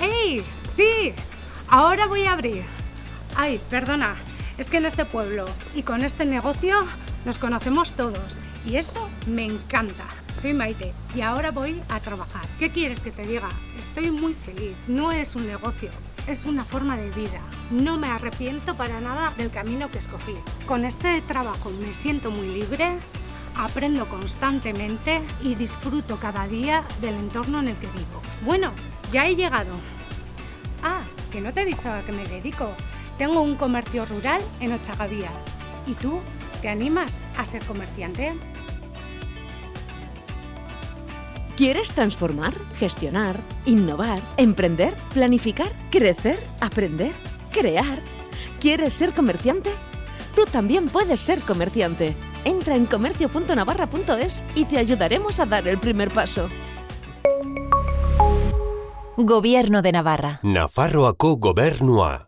¡Ey! ¡Sí! Ahora voy a abrir. Ay, perdona, es que en este pueblo y con este negocio nos conocemos todos y eso me encanta. Soy Maite y ahora voy a trabajar. ¿Qué quieres que te diga? Estoy muy feliz. No es un negocio, es una forma de vida. No me arrepiento para nada del camino que escogí. Con este trabajo me siento muy libre, aprendo constantemente y disfruto cada día del entorno en el que vivo. Bueno, ya he llegado. Ah, que no te he dicho a qué me dedico. Tengo un comercio rural en Ochagavía. ¿Y tú? ¿Te animas a ser comerciante? ¿Quieres transformar, gestionar, innovar, emprender, planificar, crecer, aprender, crear? ¿Quieres ser comerciante? Tú también puedes ser comerciante. Entra en comercio.navarra.es y te ayudaremos a dar el primer paso. Gobierno de Navarra. Nafarroako gobernua.